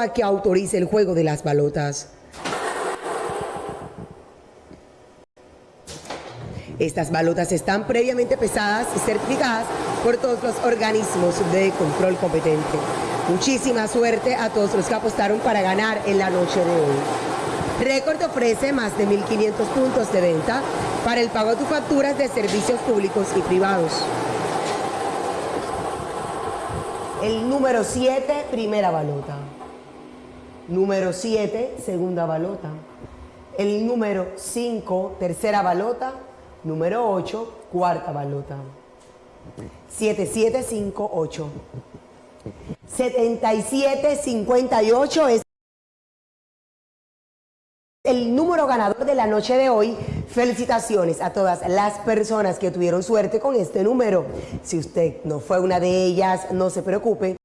a que autorice el juego de las balotas. Estas balotas están previamente pesadas y certificadas por todos los organismos de control competente. Muchísima suerte a todos los que apostaron para ganar en la noche de hoy. Record ofrece más de 1.500 puntos de venta para el pago de tus facturas de servicios públicos y privados. El número 7, primera balota. Número 7, segunda balota. El número 5, tercera balota. Número 8, cuarta balota. 7758. 7758 es el número ganador de la noche de hoy. Felicitaciones a todas las personas que tuvieron suerte con este número. Si usted no fue una de ellas, no se preocupe.